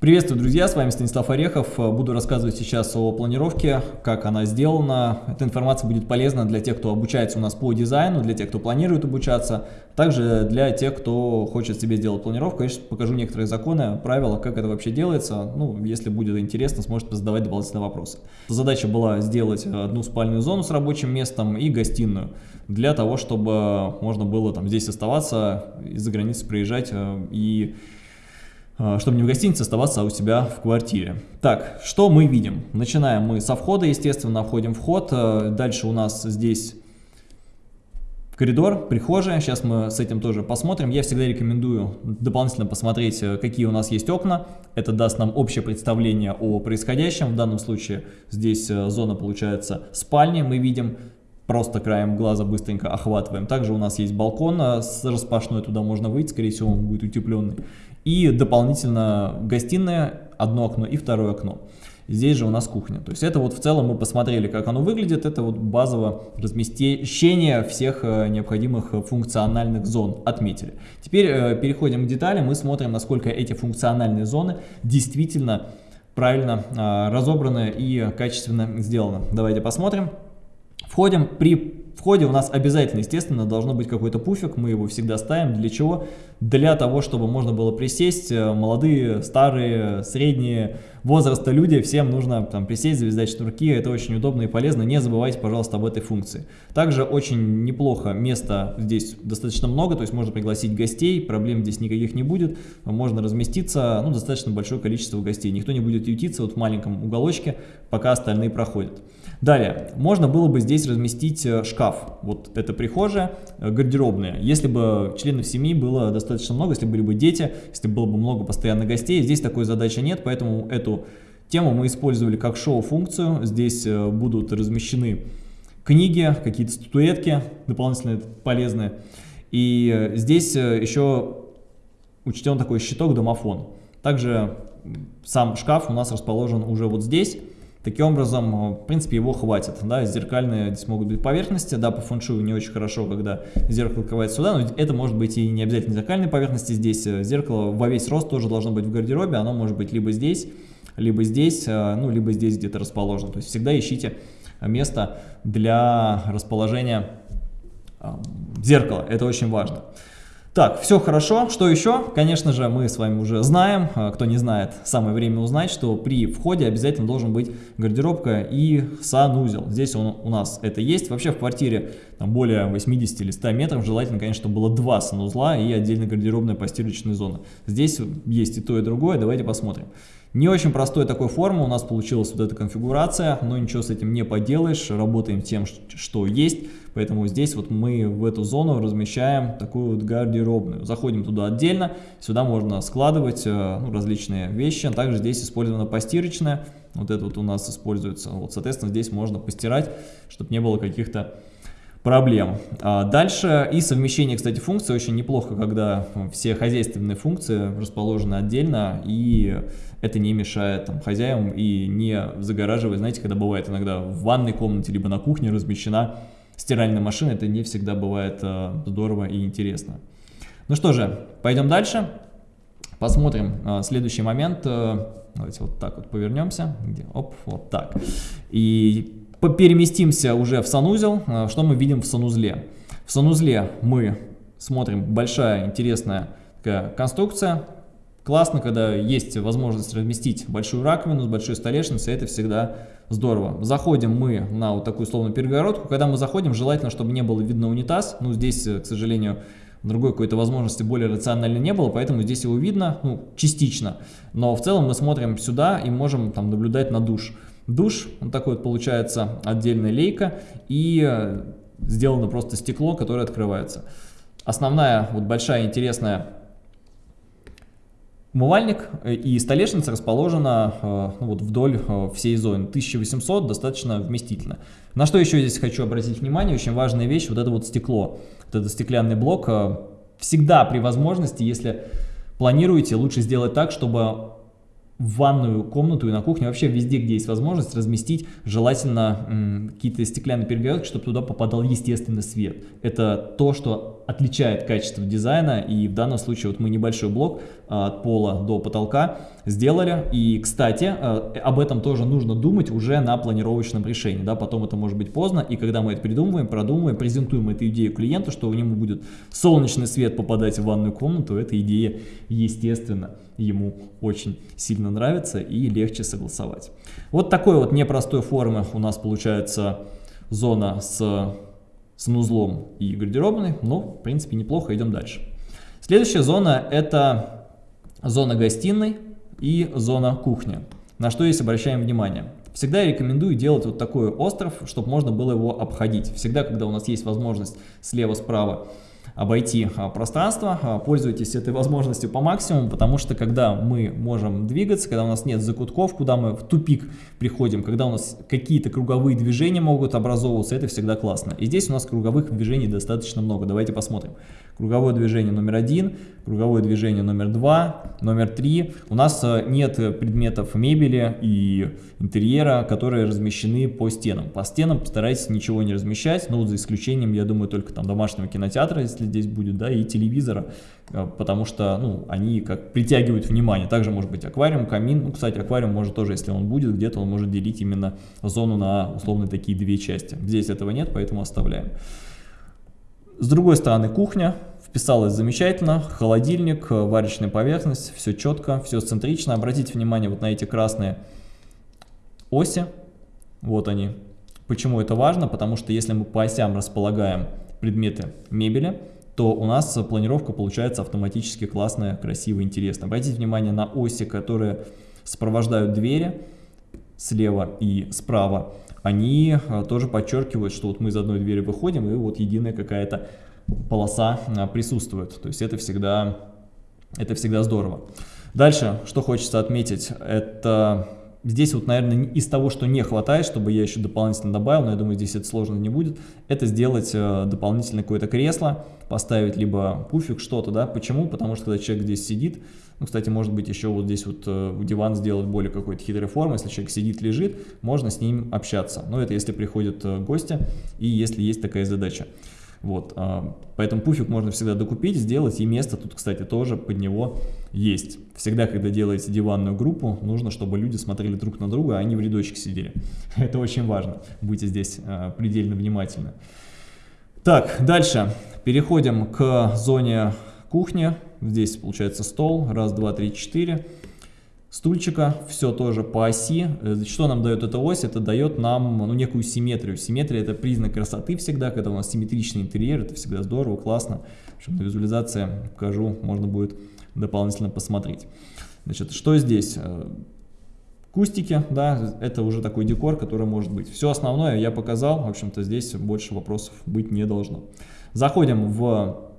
Приветствую, друзья, с вами Станислав Орехов. Буду рассказывать сейчас о планировке, как она сделана. Эта информация будет полезна для тех, кто обучается у нас по дизайну, для тех, кто планирует обучаться, также для тех, кто хочет себе сделать планировку. Я сейчас покажу некоторые законы, правила, как это вообще делается. Ну, если будет интересно, сможете задавать дополнительные вопросы. Задача была сделать одну спальную зону с рабочим местом и гостиную, для того, чтобы можно было там здесь оставаться, из-за границы приезжать э, и чтобы не в гостинице оставаться, а у себя в квартире. Так, что мы видим? Начинаем мы со входа, естественно, входим в вход. А, дальше у нас здесь коридор, прихожая. Сейчас мы с этим тоже посмотрим. Я всегда рекомендую дополнительно посмотреть, э, какие у нас есть окна. Это даст нам общее представление о происходящем. В данном случае здесь э, зона получается спальни. Мы видим просто краем глаза быстренько охватываем. Также у нас есть балкон э, с распашной, туда можно выйти, скорее всего он будет утепленный. И дополнительно гостиная, одно окно и второе окно. Здесь же у нас кухня. То есть это вот в целом мы посмотрели, как оно выглядит. Это вот базовое размещение всех э, необходимых функциональных зон отметили. Теперь э, переходим к деталям и смотрим, насколько эти функциональные зоны действительно правильно э, разобраны и качественно сделаны. Давайте посмотрим. Входим при в ходе у нас обязательно, естественно, должно быть какой-то пуфик, мы его всегда ставим. Для чего? Для того, чтобы можно было присесть, э, молодые, старые, средние возраста люди, всем нужно там присесть, завязать шнурки, это очень удобно и полезно, не забывайте, пожалуйста, об этой функции. Также очень неплохо, места здесь достаточно много, то есть можно пригласить гостей, проблем здесь никаких не будет, можно разместиться, ну, достаточно большое количество гостей, никто не будет ютиться вот в маленьком уголочке, пока остальные проходят. Далее, можно было бы здесь разместить э, шкаф. Вот это прихожая, э, гардеробная. Если бы членов семьи было достаточно много, если были бы дети, если было бы много постоянных гостей, здесь такой задачи нет, поэтому эту тему мы использовали как шоу-функцию. Здесь э, будут размещены книги, какие-то статуэтки дополнительные полезные. И здесь еще учтен такой щиток домофон. Также сам шкаф у нас расположен уже вот здесь. Таким образом, э, в принципе, его хватит. Да, зеркальные здесь могут быть поверхности, да, по фэншую не очень хорошо, когда зеркало открывается сюда, но это может быть и не обязательно зеркальные поверхности здесь. Э, зеркало во весь рост тоже должно быть в гардеробе, оно может быть либо здесь, либо здесь, э, ну, либо здесь где-то расположено. То есть всегда ищите место для расположения зеркала, это очень важно. Так, все хорошо. Что еще? Конечно же, мы с вами уже знаем, а, кто не знает, самое время узнать, что при входе обязательно должен быть гардеробка и санузел. Здесь он, у нас это есть. Вообще в квартире там, более 80 или 100 метров желательно, конечно, чтобы было два санузла и отдельно гардеробная постирочная зона. Здесь есть и то, и другое. Давайте посмотрим. Не очень простой такой формы у нас получилась вот эта конфигурация, но ничего с этим не поделаешь, работаем тем, что есть. Поэтому здесь вот мы в эту зону размещаем такую вот гардеробную. Заходим туда отдельно, сюда можно складывать э, ну, различные вещи. Также здесь использована постирочная, вот это вот у нас используется. Вот, соответственно, здесь можно постирать, чтобы не было каких-то проблем. А дальше и совмещение, кстати, функций очень неплохо, когда все хозяйственные функции расположены отдельно, и это не мешает там, хозяевам и не загораживает. Знаете, когда бывает иногда в ванной комнате, либо на кухне размещена стиральной машины, это не всегда бывает э, здорово и интересно. Ну что же, пойдем дальше. Посмотрим э, следующий момент. Давайте вот так вот повернемся. Где? Оп, вот так. И переместимся уже в санузел. Э, что мы видим в санузле? В санузле мы смотрим большая интересная такая конструкция. Классно, когда есть возможность разместить большую раковину с большой столешницей, это всегда Здорово. Заходим мы на вот такую условную перегородку. Когда мы заходим, желательно, чтобы не было видно унитаз. Ну, здесь, э, к сожалению, другой какой-то возможности более рационально не было, поэтому здесь его видно, ну, частично. Но в целом мы смотрим сюда и можем там наблюдать на душ. Душ, вот такой вот получается отдельная лейка и э, сделано просто стекло, которое открывается. Основная, вот большая интересная Умывальник э, и столешница расположена э, ну, вот вдоль всей зоны. 1800 достаточно вместительно. На что еще здесь хочу обратить внимание, очень важная вещь, вот это вот стекло. Вот этот стеклянный блок. Всегда при возможности, если планируете, лучше сделать так, чтобы в ванную комнату и на кухне, вообще везде, где есть возможность, разместить желательно какие-то стеклянные перегородки, чтобы туда попадал естественный свет. Это то, что отличает качество дизайна, и в данном случае вот мы небольшой блок а, от пола до потолка сделали, и, кстати, а, об этом тоже нужно думать уже на планировочном решении, да, потом это может быть поздно, и когда мы это придумываем, продумываем, презентуем эту идею клиенту, что у него будет солнечный свет попадать в ванную комнату, эта идея, естественно, ему очень сильно нравится и легче согласовать. Вот такой вот непростой формы у нас получается зона с санузлом и гардеробной, но в принципе неплохо, идем дальше. Следующая зона это зона гостиной и зона кухни. На что здесь обращаем внимание? Всегда я рекомендую делать вот такой остров, чтобы можно было его обходить. Всегда, когда у нас есть возможность слева-справа обойти а, пространство, а, пользуйтесь этой возможностью по максимуму, потому что когда мы можем двигаться, когда у нас нет закутков, куда мы в тупик приходим, когда у нас какие-то круговые движения могут образовываться, это всегда классно. И здесь у нас круговых движений достаточно много. Давайте посмотрим. Круговое движение номер один, круговое движение номер два, номер три. У нас а, нет предметов мебели и интерьера, которые размещены по стенам. По стенам постарайтесь ничего не размещать, ну, за исключением, я думаю, только там домашнего кинотеатра, если здесь будет, да, и телевизора, э, потому что, ну, они как притягивают внимание. Также может быть аквариум, камин, ну, кстати, аквариум может тоже, если он будет, где-то он может делить именно зону на условно такие две части. Здесь этого нет, поэтому оставляем. С другой стороны кухня, вписалась замечательно, холодильник, варочная поверхность, все четко, все центрично. Обратите внимание вот на эти красные оси, вот они. Почему это важно? Потому что если мы по осям располагаем предметы мебели, то у нас планировка получается автоматически классная, красивая, интересная. Обратите внимание на оси, которые сопровождают двери слева и справа. Они а, тоже подчеркивают, что вот мы из одной двери выходим, и вот единая какая-то полоса а, присутствует. То есть это всегда, это всегда здорово. Дальше, что хочется отметить, это Здесь вот, наверное, из того, что не хватает, чтобы я еще дополнительно добавил, но я думаю, здесь это сложно не будет, это сделать э, дополнительно какое-то кресло, поставить либо пуфик, что-то, да. Почему? Потому что когда человек здесь сидит, ну, кстати, может быть, еще вот здесь вот э, диван сделать более какой-то хитрой формы, если человек сидит, лежит, можно с ним общаться. Но это если приходят э, гости и если есть такая задача. Вот, а, поэтому пуфик можно всегда докупить, сделать, и место тут, кстати, тоже под него есть. Всегда, когда делаете диванную группу, нужно, чтобы люди смотрели друг на друга, а не в рядочек сидели. Это очень важно, будьте здесь а, предельно внимательны. Так, дальше переходим к зоне кухни. Здесь получается стол, раз, два, три, четыре стульчика, все тоже по оси. Э, что нам дает эта ось? Это дает нам ну, некую симметрию. Симметрия это признак красоты всегда, когда у нас симметричный интерьер, это всегда здорово, классно. В общем, на визуализации покажу, можно будет дополнительно посмотреть. Значит, что здесь? Э, кустики, да, это уже такой декор, который может быть. Все основное я показал, в общем-то здесь больше вопросов быть не должно. Заходим в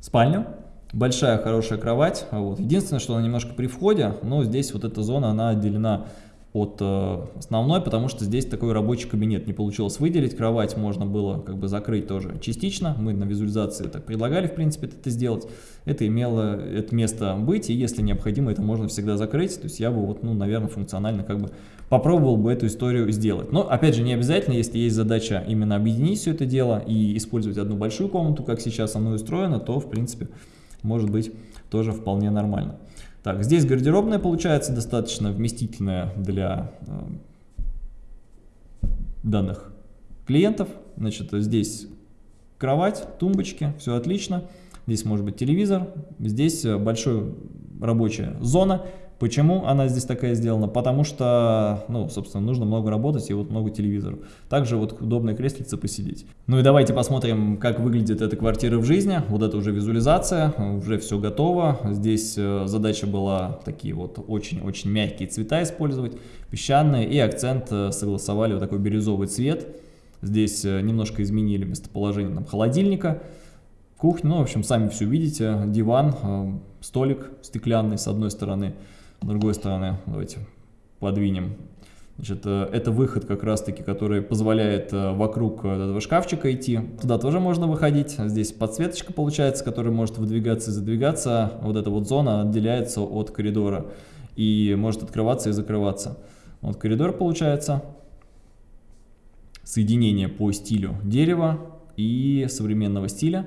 спальню. Большая хорошая кровать. Вот. Единственное, что она немножко при входе, но здесь вот эта зона, она отделена от э, основной, потому что здесь такой рабочий кабинет не получилось выделить. Кровать можно было как бы закрыть тоже частично. Мы на визуализации так предлагали, в принципе, это сделать. Это имело это место быть, и если необходимо, это можно всегда закрыть. То есть я бы, вот, ну, наверное, функционально как бы попробовал бы эту историю сделать. Но, опять же, не обязательно, если есть задача именно объединить все это дело и использовать одну большую комнату, как сейчас оно устроено, то, в принципе, может быть тоже вполне нормально. Так, здесь гардеробная получается достаточно вместительная для э, данных клиентов. Значит, здесь кровать, тумбочки, все отлично. Здесь может быть телевизор, здесь большая рабочая зона, Почему она здесь такая сделана? Потому что, ну, собственно, нужно много работать и вот много телевизоров. Также вот удобное креслице посидеть. Ну и давайте посмотрим, как выглядит эта квартира в жизни. Вот это уже визуализация, уже все готово. Здесь э, задача была такие вот очень-очень мягкие цвета использовать, песчаные. И акцент э, согласовали вот такой бирюзовый цвет. Здесь э, немножко изменили местоположение там, холодильника кухня, ну, в общем, сами все видите, диван, столик стеклянный с одной стороны, с другой стороны, давайте подвинем. Значит, э, это выход как раз-таки, который позволяет э, вокруг этого шкафчика идти. Туда тоже можно выходить. Здесь подсветочка получается, которая может выдвигаться и задвигаться. Вот эта вот зона отделяется от коридора и может открываться и закрываться. Вот коридор получается. Соединение по стилю дерева. и современного стиля.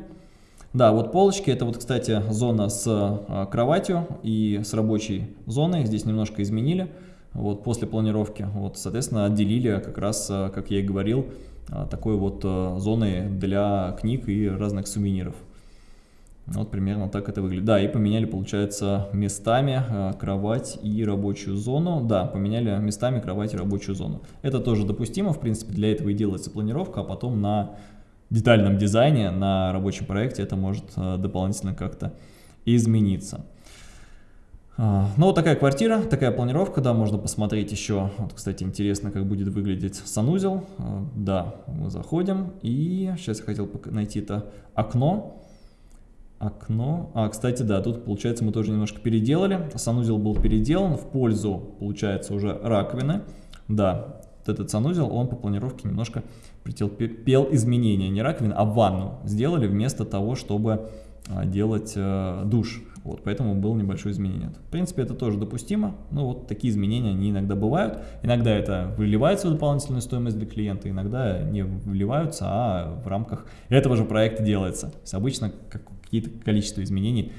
Да, вот полочки, это вот, кстати, зона с а, кроватью и с рабочей зоной, здесь немножко изменили, вот после планировки, вот, соответственно, отделили как раз, а, как я и говорил, а, такой вот зоной для книг и разных сувениров. Вот примерно так это выглядит. Да, и поменяли, получается, местами кровать и рабочую зону. Да, поменяли местами кровать и рабочую зону. Это тоже допустимо, в принципе, для этого и делается планировка, а потом на детальном дизайне, на рабочем проекте это может э, дополнительно как-то измениться. А, ну, вот такая квартира, такая планировка, да, можно посмотреть еще, вот, кстати, интересно, как будет выглядеть санузел, а, да, мы заходим, и сейчас я хотел найти это окно, окно. А, кстати, да, тут, получается, мы тоже немножко переделали. Санузел был переделан в пользу, получается, уже раковины. Да, вот этот санузел, он по планировке немножко претерпел изменения. Не раковины, а ванну сделали вместо того, чтобы а, делать э, душ. Вот, поэтому было небольшое изменение. В принципе, это тоже допустимо, но вот такие изменения, они иногда бывают. Иногда это выливается в дополнительную стоимость для клиента, иногда не выливаются, а в рамках этого же проекта делается. Обычно какие-то количество изменений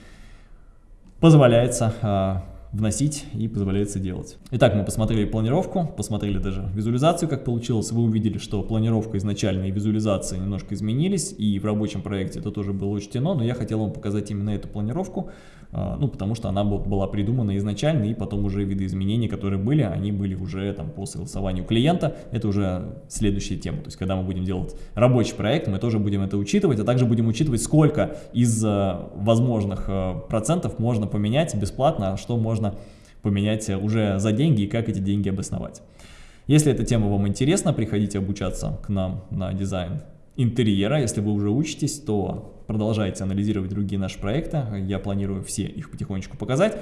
позволяется а, вносить и позволяется делать. Итак, мы посмотрели планировку, посмотрели даже визуализацию, как получилось. Вы увидели, что планировка изначально и визуализация немножко изменились, и в рабочем проекте это тоже было учтено, но я хотел вам показать именно эту планировку, а, ну, потому что она была придумана изначально, и потом уже виды изменений, которые были, они были уже там по согласованию клиента, это уже следующая тема. То есть, когда мы будем делать рабочий проект, мы тоже будем это учитывать, а также будем учитывать, сколько из а, возможных а, процентов можно поменять бесплатно, а что можно можно поменять уже за деньги и как эти деньги обосновать. Если эта тема вам интересна, приходите обучаться к нам на дизайн интерьера. Если вы уже учитесь, то продолжайте анализировать другие наши проекты. Я планирую все их потихонечку показать.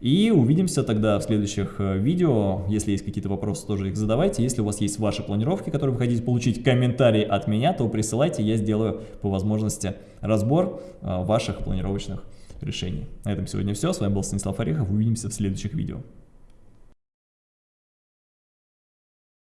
И увидимся тогда в следующих э, видео. Если есть какие-то вопросы, тоже их задавайте. Если у вас есть ваши планировки, которые вы хотите получить комментарии от меня, то присылайте. Я сделаю по возможности разбор э, ваших планировочных решений. На этом сегодня все. С вами был Станислав Орехов. Увидимся в следующих видео.